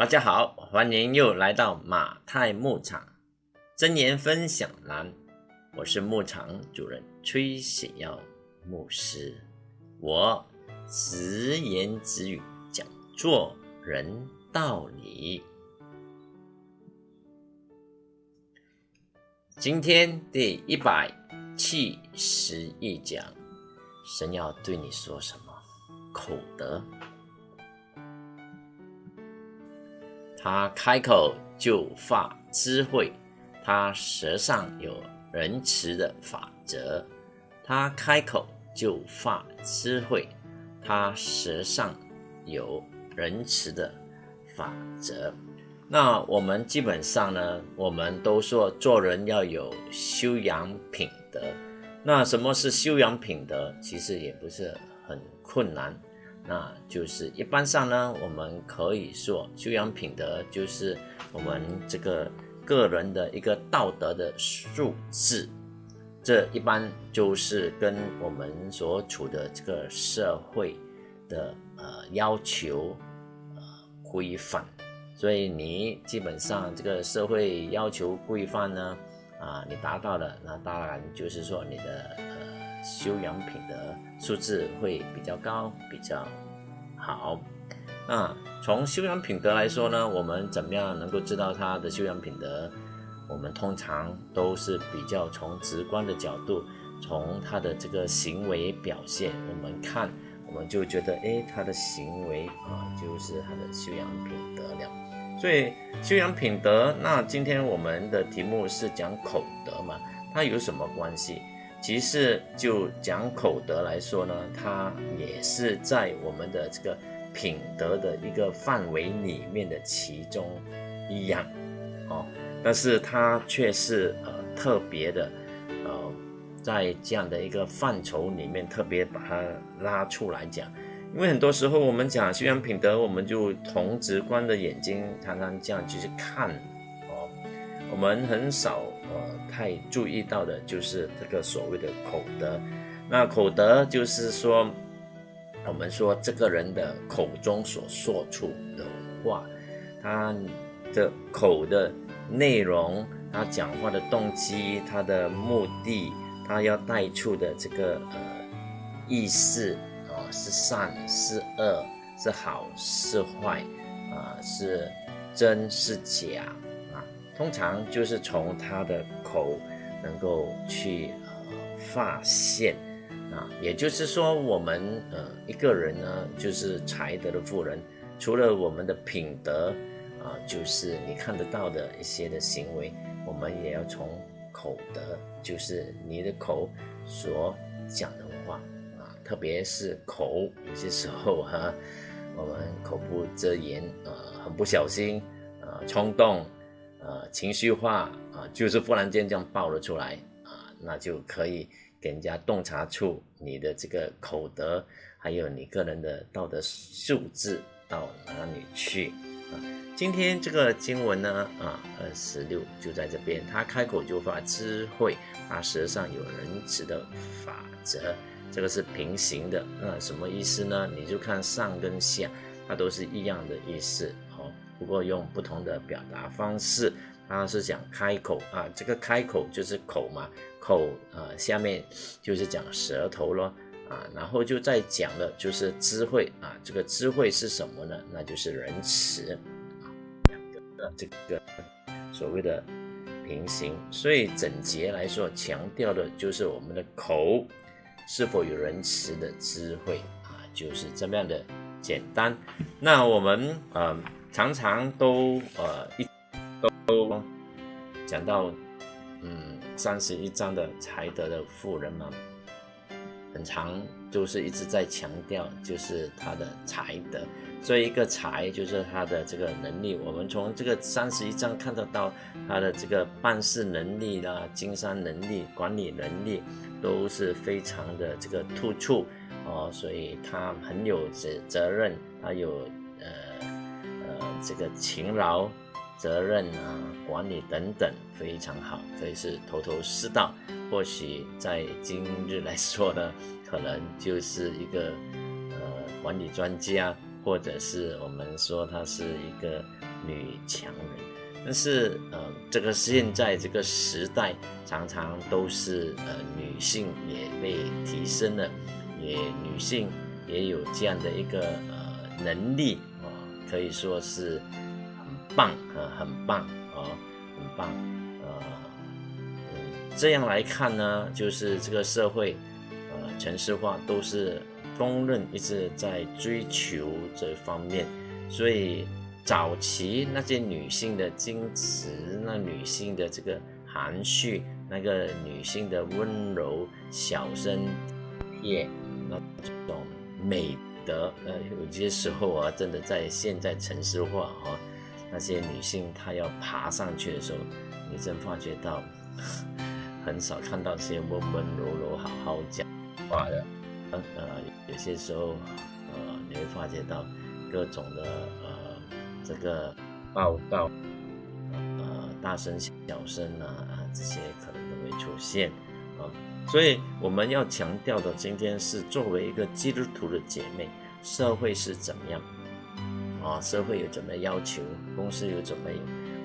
大家好，欢迎又来到马太牧场真言分享栏，我是牧场主人崔显耀牧师，我直言直语讲做人道理。今天第一百七十一讲，神要对你说什么？口德。他开口就发智慧，他舌上有仁慈的法则。他开口就发智慧，他舌上有仁慈的法则。那我们基本上呢，我们都说做人要有修养品德。那什么是修养品德？其实也不是很困难。那就是一般上呢，我们可以说修养品德就是我们这个个人的一个道德的素质，这一般就是跟我们所处的这个社会的呃要求呃规范，所以你基本上这个社会要求规范呢啊你达到了，那当然就是说你的修养品德素质会比较高，比较。好，那从修养品德来说呢，我们怎么样能够知道他的修养品德？我们通常都是比较从直观的角度，从他的这个行为表现，我们看，我们就觉得，哎，他的行为啊，就是他的修养品德了。所以修养品德，那今天我们的题目是讲口德嘛，它有什么关系？其实就讲口德来说呢，它也是在我们的这个品德的一个范围里面的其中一样，哦，但是它却是呃特别的，呃，在这样的一个范畴里面特别把它拉出来讲，因为很多时候我们讲修养品德，我们就同直观的眼睛常常这样去看，哦，我们很少。太注意到的就是这个所谓的口德。那口德就是说，我们说这个人的口中所说出的话，他的口的内容，他讲话的动机，他的目的，他要带出的这个呃意思啊，是善是恶，是好是坏啊，是真是假啊。通常就是从他的口能够去呃发现啊，也就是说，我们呃一个人呢，就是才德的富人，除了我们的品德啊，就是你看得到的一些的行为，我们也要从口德，就是你的口所讲的话啊，特别是口，有些时候哈，我们口不择言啊，很不小心啊，冲动。呃，情绪化啊，就是忽然间这样爆了出来啊，那就可以给人家洞察出你的这个口德，还有你个人的道德素质到哪里去啊？今天这个经文呢啊，二十六就在这边，他开口就发智慧，他舌上有仁慈的法则，这个是平行的，那什么意思呢？你就看上跟下，它都是一样的意思。不过用不同的表达方式，他是讲开口啊，这个开口就是口嘛，口呃下面就是讲舌头咯啊，然后就再讲的就是智慧啊，这个智慧是什么呢？那就是仁慈啊，两个的这个所谓的平行，所以整节来说强调的就是我们的口是否有仁慈的智慧啊，就是这么样的简单。那我们嗯。常常都呃一都讲到嗯三十一章的才德的富人嘛，很长就是一直在强调就是他的才德，所以一个才就是他的这个能力。我们从这个三十一章看得到他的这个办事能力啦、经商能力、管理能力都是非常的这个突出哦，所以他很有责责任，他有。这个勤劳、责任啊、管理等等非常好，可以是头头是道。或许在今日来说呢，可能就是一个呃管理专家或者是我们说她是一个女强人。但是，呃，这个现在这个时代，常常都是呃女性也被提升了，也女性也有这样的一个呃能力，可以说是很棒啊，很棒啊，很棒，呃，嗯，这样来看呢，就是这个社会，呃，城市化都是公认一直在追求这方面，所以。早期那些女性的矜持，那女性的这个含蓄，那个女性的温柔、小声、也，那种美德，呃，有些时候啊，真的在现在城市化啊，那些女性她要爬上去的时候，你真发觉到很少看到些温温柔柔、好好讲话的，呃，有些时候，呃，你会发觉到各种的，呃。这个报道，呃，大声小声啊啊，这些可能都会出现，所以我们要强调的，今天是作为一个基督徒的姐妹，社会是怎么样啊？社会有怎么要求？公司有怎么？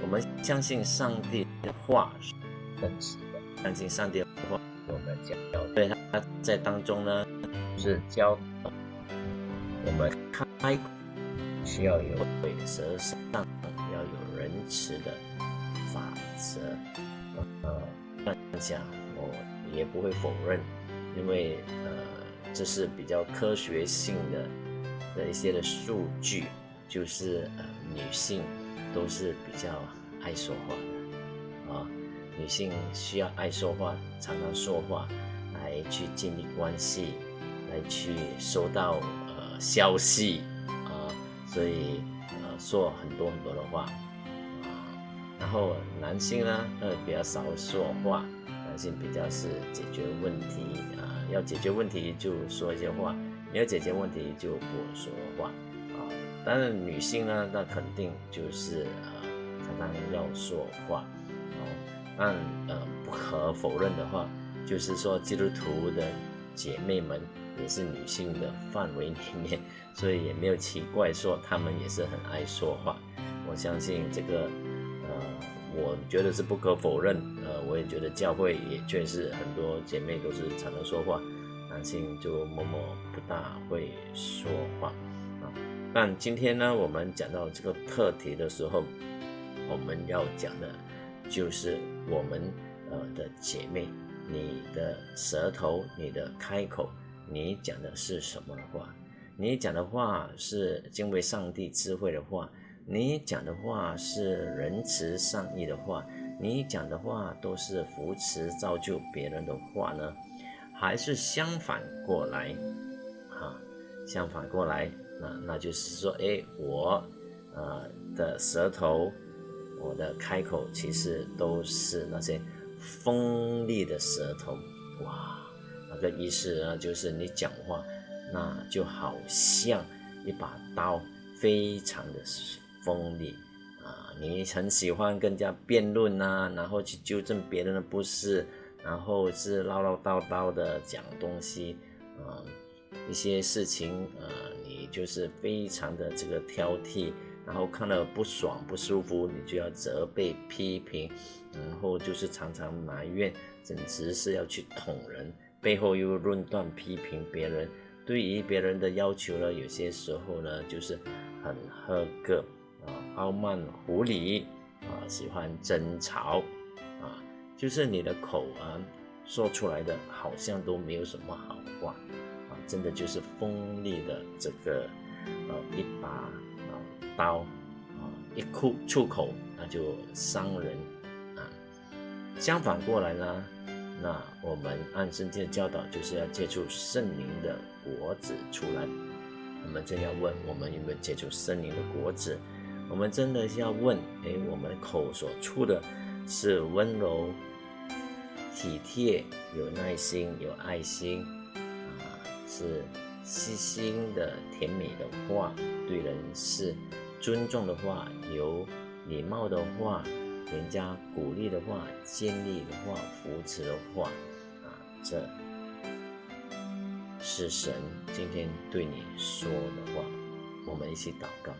我们相信上帝的话是真实的，相信上帝的话，我们讲，对他在当中呢，是教我们开。需要有规则上要有仁慈的法则，呃，这讲我也不会否认，因为呃，这是比较科学性的的一些的数据，就是呃，女性都是比较爱说话的啊，女性需要爱说话，常常说话来去建立关系，来去收到呃消息啊。所以，呃，说很多很多的话，啊，然后男性呢，呃，比较少说话，男性比较是解决问题，啊，要解决问题就说一些话，没有解决问题就不说话，啊，当然女性呢，那肯定就是呃，常常要说话，哦，但呃，不可否认的话，就是说基督徒的姐妹们。也是女性的范围里面，所以也没有奇怪说她们也是很爱说话。我相信这个，我觉得是不可否认。呃，我也觉得教会也确实很多姐妹都是常常说话，男性就默默不大会说话啊。但今天呢，我们讲到这个课题的时候，我们要讲的，就是我们呃的姐妹，你的舌头，你的开口。你讲的是什么话？你讲的话是敬畏上帝智慧的话，你讲的话是仁慈善意的话，你讲的话都是扶持造就别人的话呢，还是相反过来？啊，相反过来，那那就是说，哎，我呃的舌头，我的开口其实都是那些锋利的舌头，哇！那个意思呢，就是你讲话，那就好像一把刀，非常的锋利啊！你很喜欢跟人家辩论呐，然后去纠正别人的不是，然后是唠唠叨叨的讲东西啊，一些事情呃，你就是非常的这个挑剔，然后看了不爽不舒服，你就要责备批评，然后就是常常埋怨，简直是要去捅人。背后又论断批评别人，对于别人的要求呢，有些时候呢就是很苛刻，傲慢狐狸啊，喜欢争吵啊，就是你的口啊说出来的好像都没有什么好话啊，真的就是锋利的这个呃一把啊刀啊一触出口那就伤人啊，相反过来呢。那我们按圣经的教导，就是要借助圣灵的果子出来。我们正要问，我们有没有接触圣灵的果子？我们真的是要问，哎，我们口所出的是温柔、体贴、有耐心、有爱心啊，是细心的、甜美的话，对人是尊重的话，有礼貌的话。人家鼓励的话、建立的话、扶持的话，啊，这是神今天对你说的话。我们一起祷告。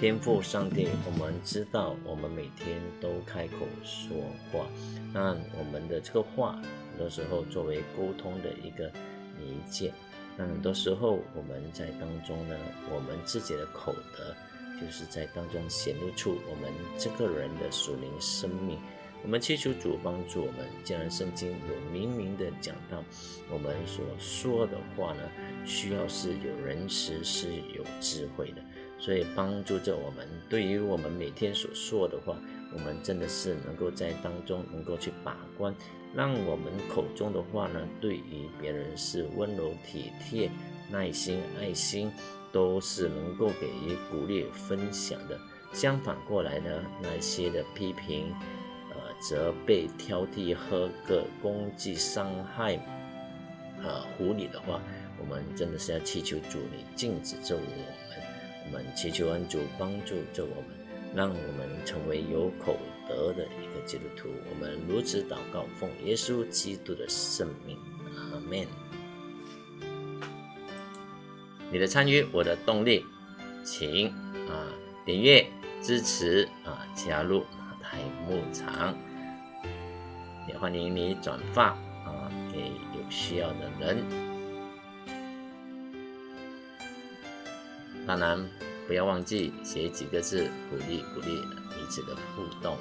天赋上帝，我们知道我们每天都开口说话，那我们的这个话，很多时候作为沟通的一个媒介，那很多时候我们在当中呢，我们自己的口德，就是在当中显露出我们这个人的属灵生命。我们祈求主帮助我们，既然圣经有明明的讲到，我们所说的话呢，需要是有仁慈，是有智慧的。所以帮助着我们，对于我们每天所说的话，我们真的是能够在当中能够去把关，让我们口中的话呢，对于别人是温柔体贴、耐心、爱心，都是能够给予鼓励、分享的。相反过来呢，那些的批评、呃责备、挑剔和个攻击、伤害、呃狐狸的话，我们真的是要祈求主你禁止着我们。我们祈求恩主帮助着我们，让我们成为有口德的一个基督徒。我们如此祷告，奉耶稣基督的圣名，阿门。你的参与，我的动力，请啊点阅支持啊加入马太牧场，也欢迎你转发啊给有需要的人。当然，不要忘记写几个字鼓励鼓励彼此的互动。